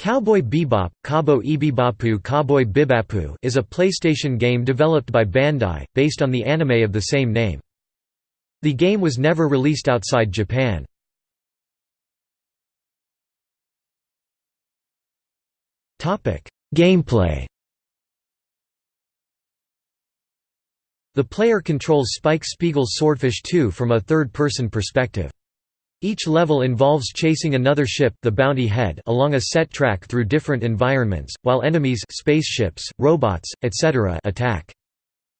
Cowboy Bebop, Cabo Ibibapu Cowboy Bibapu is a PlayStation game developed by Bandai, based on the anime of the same name. The game was never released outside Japan. Gameplay The player controls Spike Spiegel's Swordfish 2 from a third-person perspective. Each level involves chasing another ship the Bounty Head along a set track through different environments, while enemies spaceships, robots, etc. attack.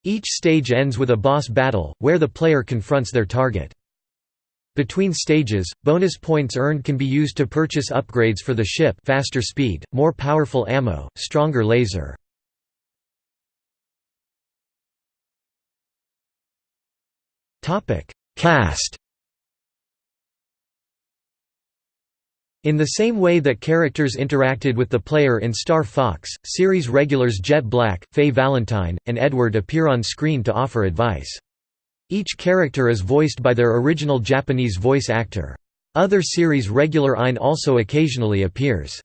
Each stage ends with a boss battle, where the player confronts their target. Between stages, bonus points earned can be used to purchase upgrades for the ship faster speed, more powerful ammo, stronger laser. Cast In the same way that characters interacted with the player in Star Fox, series regulars Jet Black, Faye Valentine, and Edward appear on screen to offer advice. Each character is voiced by their original Japanese voice actor. Other series regular Ein also occasionally appears.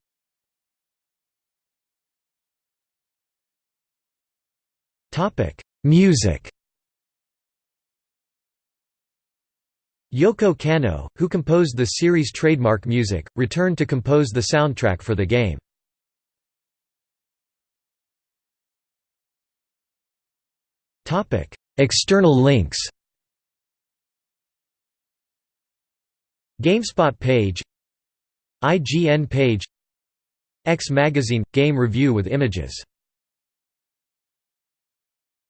Music Yoko Kanno, who composed the series' trademark music, returned to compose the soundtrack for the game. External links. GameSpot page. IGN page. X Magazine – Game review with images